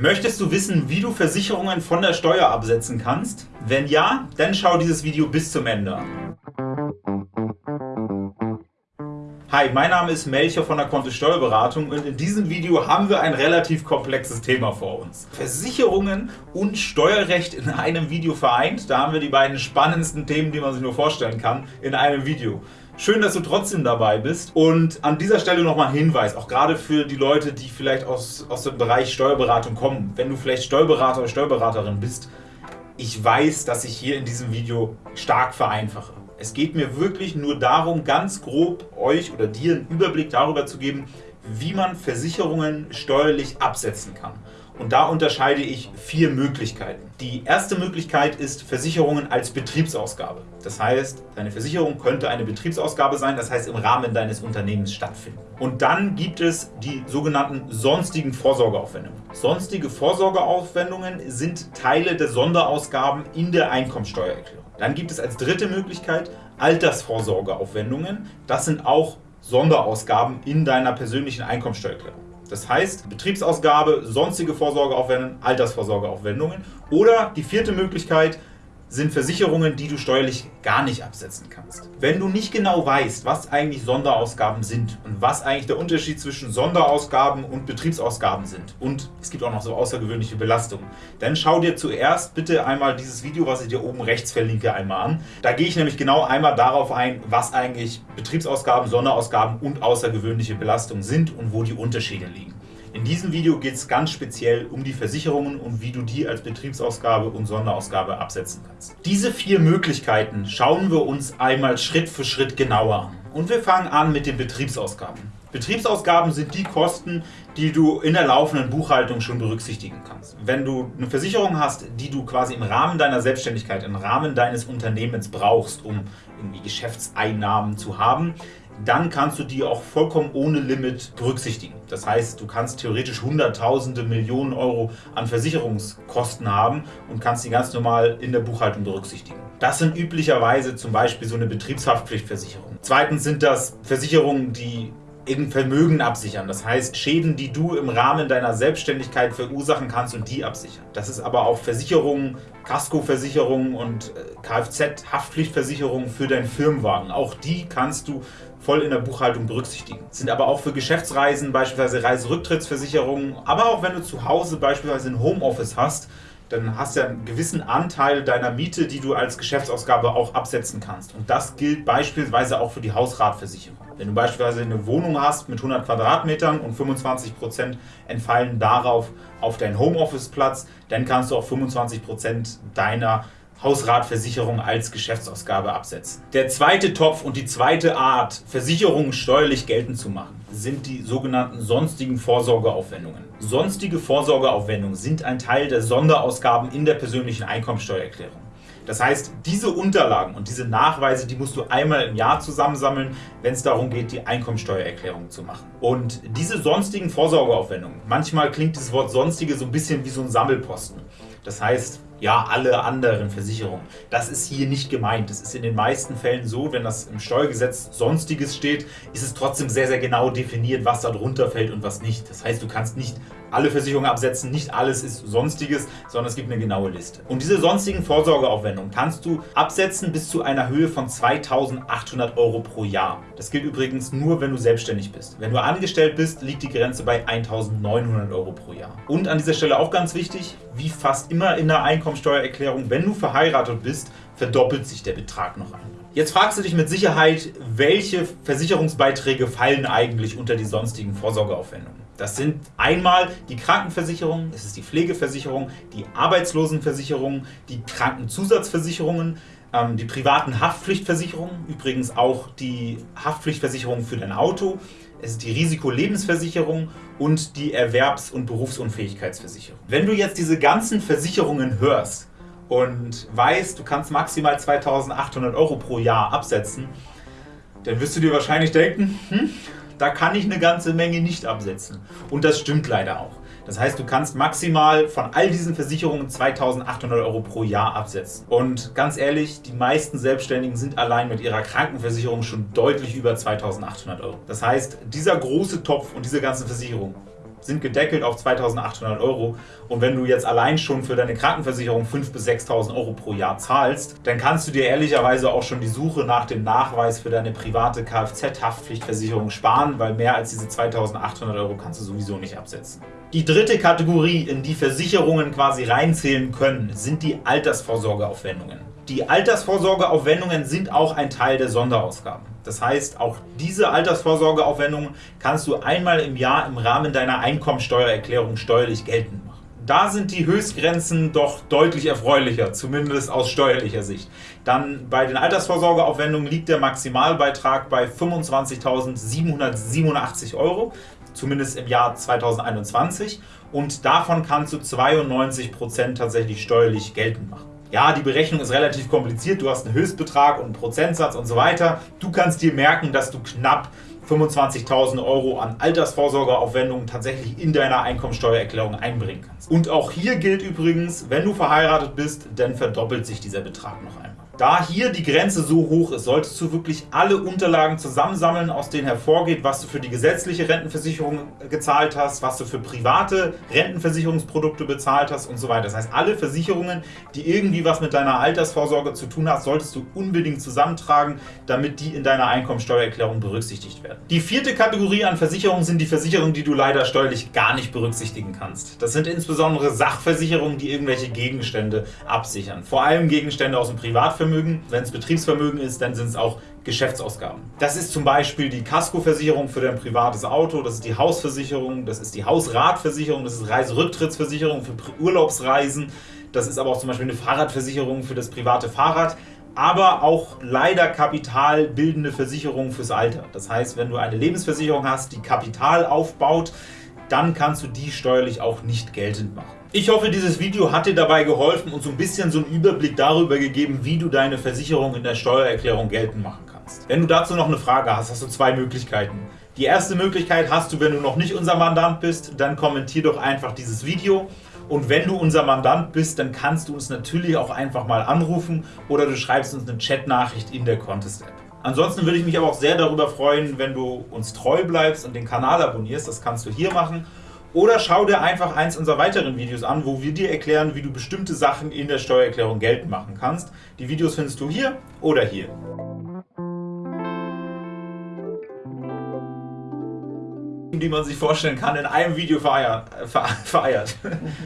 Möchtest du wissen, wie du Versicherungen von der Steuer absetzen kannst? Wenn ja, dann schau dieses Video bis zum Ende an. Hi, mein Name ist Melcher von der Kontist Steuerberatung und in diesem Video haben wir ein relativ komplexes Thema vor uns. Versicherungen und Steuerrecht in einem Video vereint. Da haben wir die beiden spannendsten Themen, die man sich nur vorstellen kann, in einem Video. Schön, dass du trotzdem dabei bist und an dieser Stelle nochmal ein Hinweis, auch gerade für die Leute, die vielleicht aus, aus dem Bereich Steuerberatung kommen. Wenn du vielleicht Steuerberater oder Steuerberaterin bist, ich weiß, dass ich hier in diesem Video stark vereinfache. Es geht mir wirklich nur darum, ganz grob euch oder dir einen Überblick darüber zu geben, wie man Versicherungen steuerlich absetzen kann. Und da unterscheide ich vier Möglichkeiten. Die erste Möglichkeit ist Versicherungen als Betriebsausgabe. Das heißt, deine Versicherung könnte eine Betriebsausgabe sein, das heißt im Rahmen deines Unternehmens stattfinden. Und dann gibt es die sogenannten sonstigen Vorsorgeaufwendungen. Sonstige Vorsorgeaufwendungen sind Teile der Sonderausgaben in der Einkommensteuererklärung. Dann gibt es als dritte Möglichkeit Altersvorsorgeaufwendungen. Das sind auch Sonderausgaben in deiner persönlichen Einkommensteuererklärung. Das heißt, Betriebsausgabe, sonstige Vorsorgeaufwendungen, Altersvorsorgeaufwendungen. Oder die vierte Möglichkeit, sind Versicherungen, die du steuerlich gar nicht absetzen kannst. Wenn du nicht genau weißt, was eigentlich Sonderausgaben sind und was eigentlich der Unterschied zwischen Sonderausgaben und Betriebsausgaben sind und es gibt auch noch so außergewöhnliche Belastungen, dann schau dir zuerst bitte einmal dieses Video, was ich dir oben rechts verlinke, einmal an. Da gehe ich nämlich genau einmal darauf ein, was eigentlich Betriebsausgaben, Sonderausgaben und außergewöhnliche Belastungen sind und wo die Unterschiede liegen. In diesem Video geht es ganz speziell um die Versicherungen und wie du die als Betriebsausgabe und Sonderausgabe absetzen kannst. Diese vier Möglichkeiten schauen wir uns einmal Schritt für Schritt genauer an. Und wir fangen an mit den Betriebsausgaben. Betriebsausgaben sind die Kosten, die du in der laufenden Buchhaltung schon berücksichtigen kannst. Wenn du eine Versicherung hast, die du quasi im Rahmen deiner Selbstständigkeit, im Rahmen deines Unternehmens brauchst, um irgendwie Geschäftseinnahmen zu haben, dann kannst du die auch vollkommen ohne Limit berücksichtigen. Das heißt, du kannst theoretisch Hunderttausende, Millionen Euro an Versicherungskosten haben und kannst die ganz normal in der Buchhaltung berücksichtigen. Das sind üblicherweise zum Beispiel so eine Betriebshaftpflichtversicherung. Zweitens sind das Versicherungen, die irgendein Vermögen absichern. Das heißt, Schäden, die du im Rahmen deiner Selbstständigkeit verursachen kannst und die absichern. Das ist aber auch Versicherungen, Kaskoversicherungen und äh, Kfz-Haftpflichtversicherungen für deinen Firmenwagen. Auch die kannst du voll in der Buchhaltung berücksichtigen. Sind aber auch für Geschäftsreisen, beispielsweise Reiserücktrittsversicherungen, aber auch wenn du zu Hause beispielsweise ein Homeoffice hast, dann hast du einen gewissen Anteil deiner Miete, die du als Geschäftsausgabe auch absetzen kannst. Und das gilt beispielsweise auch für die Hausratversicherung. Wenn du beispielsweise eine Wohnung hast mit 100 Quadratmetern und 25% entfallen darauf auf deinen Homeoffice-Platz, dann kannst du auch 25% deiner Hausratversicherung als Geschäftsausgabe absetzen. Der zweite Topf und die zweite Art, Versicherungen steuerlich geltend zu machen, sind die sogenannten sonstigen Vorsorgeaufwendungen. Sonstige Vorsorgeaufwendungen sind ein Teil der Sonderausgaben in der persönlichen Einkommensteuererklärung. Das heißt, diese Unterlagen und diese Nachweise, die musst du einmal im Jahr zusammensammeln, wenn es darum geht, die Einkommensteuererklärung zu machen. Und diese sonstigen Vorsorgeaufwendungen, manchmal klingt das Wort sonstige so ein bisschen wie so ein Sammelposten. Das heißt, ja, alle anderen Versicherungen. Das ist hier nicht gemeint. Es ist in den meisten Fällen so, wenn das im Steuergesetz Sonstiges steht, ist es trotzdem sehr, sehr genau definiert, was da drunter fällt und was nicht. Das heißt, du kannst nicht alle Versicherungen absetzen, nicht alles ist Sonstiges, sondern es gibt eine genaue Liste. Und diese sonstigen Vorsorgeaufwendungen kannst du absetzen bis zu einer Höhe von 2.800 Euro pro Jahr. Das gilt übrigens nur, wenn du selbstständig bist. Wenn du angestellt bist, liegt die Grenze bei 1.900 Euro pro Jahr. Und an dieser Stelle auch ganz wichtig, wie fast immer in der Einkommensteuererklärung, wenn du verheiratet bist, verdoppelt sich der Betrag noch einmal. Jetzt fragst du dich mit Sicherheit, welche Versicherungsbeiträge fallen eigentlich unter die sonstigen Vorsorgeaufwendungen. Das sind einmal die Krankenversicherung, es ist die Pflegeversicherung, die Arbeitslosenversicherung, die Krankenzusatzversicherungen, ähm, die privaten Haftpflichtversicherungen, übrigens auch die Haftpflichtversicherung für dein Auto, es ist die Risikolebensversicherung und die Erwerbs- und Berufsunfähigkeitsversicherung. Wenn du jetzt diese ganzen Versicherungen hörst und weißt, du kannst maximal 2.800 Euro pro Jahr absetzen, dann wirst du dir wahrscheinlich denken, hm, da kann ich eine ganze Menge nicht absetzen. Und das stimmt leider auch. Das heißt, du kannst maximal von all diesen Versicherungen 2.800 Euro pro Jahr absetzen. Und ganz ehrlich, die meisten Selbstständigen sind allein mit ihrer Krankenversicherung schon deutlich über 2.800 Euro. Das heißt, dieser große Topf und diese ganzen Versicherungen sind gedeckelt auf 2.800 Euro. Und wenn du jetzt allein schon für deine Krankenversicherung 5.000 bis 6.000 Euro pro Jahr zahlst, dann kannst du dir ehrlicherweise auch schon die Suche nach dem Nachweis für deine private Kfz-Haftpflichtversicherung sparen, weil mehr als diese 2.800 Euro kannst du sowieso nicht absetzen. Die dritte Kategorie, in die Versicherungen quasi reinzählen können, sind die Altersvorsorgeaufwendungen. Die Altersvorsorgeaufwendungen sind auch ein Teil der Sonderausgaben. Das heißt, auch diese Altersvorsorgeaufwendungen kannst du einmal im Jahr im Rahmen deiner Einkommensteuererklärung steuerlich geltend machen. Da sind die Höchstgrenzen doch deutlich erfreulicher, zumindest aus steuerlicher Sicht. Dann bei den Altersvorsorgeaufwendungen liegt der Maximalbeitrag bei 25.787 Euro, zumindest im Jahr 2021. Und davon kannst du 92% tatsächlich steuerlich geltend machen. Ja, die Berechnung ist relativ kompliziert, du hast einen Höchstbetrag und einen Prozentsatz und so weiter. Du kannst dir merken, dass du knapp 25.000 Euro an Altersvorsorgeaufwendungen tatsächlich in deiner Einkommensteuererklärung einbringen kannst. Und auch hier gilt übrigens, wenn du verheiratet bist, dann verdoppelt sich dieser Betrag noch einmal. Da hier die Grenze so hoch ist, solltest du wirklich alle Unterlagen zusammensammeln, aus denen hervorgeht, was du für die gesetzliche Rentenversicherung gezahlt hast, was du für private Rentenversicherungsprodukte bezahlt hast und so weiter. Das heißt, alle Versicherungen, die irgendwie was mit deiner Altersvorsorge zu tun haben, solltest du unbedingt zusammentragen, damit die in deiner Einkommensteuererklärung berücksichtigt werden. Die vierte Kategorie an Versicherungen sind die Versicherungen, die du leider steuerlich gar nicht berücksichtigen kannst. Das sind insbesondere Sachversicherungen, die irgendwelche Gegenstände absichern. Vor allem Gegenstände aus dem Privatvermögen Privatvermögen. Wenn es Betriebsvermögen ist, dann sind es auch Geschäftsausgaben. Das ist zum Beispiel die Kaskoversicherung für dein privates Auto, das ist die Hausversicherung, das ist die Hausratversicherung, das ist Reiserücktrittsversicherung für Urlaubsreisen, das ist aber auch zum Beispiel eine Fahrradversicherung für das private Fahrrad aber auch leider kapitalbildende Versicherungen fürs Alter. Das heißt, wenn du eine Lebensversicherung hast, die Kapital aufbaut, dann kannst du die steuerlich auch nicht geltend machen. Ich hoffe, dieses Video hat dir dabei geholfen und so ein bisschen so einen Überblick darüber gegeben, wie du deine Versicherung in der Steuererklärung geltend machen kannst. Wenn du dazu noch eine Frage hast, hast du zwei Möglichkeiten. Die erste Möglichkeit hast du, wenn du noch nicht unser Mandant bist, dann kommentier doch einfach dieses Video. Und wenn du unser Mandant bist, dann kannst du uns natürlich auch einfach mal anrufen oder du schreibst uns eine Chatnachricht in der Contest-App. Ansonsten würde ich mich aber auch sehr darüber freuen, wenn du uns treu bleibst und den Kanal abonnierst. Das kannst du hier machen. Oder schau dir einfach eins unserer weiteren Videos an, wo wir dir erklären, wie du bestimmte Sachen in der Steuererklärung geltend machen kannst. Die Videos findest du hier oder hier. die man sich vorstellen kann, in einem Video vereiert. vereiert.